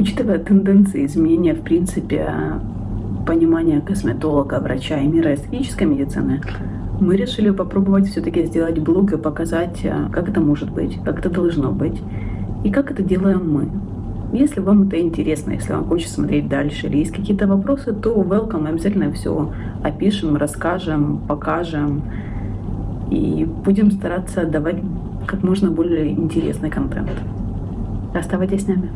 Учитывая тенденции изменения, в принципе, понимания косметолога, врача и мира эстетической медицины, мы решили попробовать все-таки сделать блог и показать, э, как это может быть, как это должно быть и как это делаем мы. Если вам это интересно, если вам хочется смотреть дальше или есть какие-то вопросы, то welcome, мы обязательно все опишем, расскажем, покажем и будем стараться давать как можно более интересный контент. Оставайтесь с нами.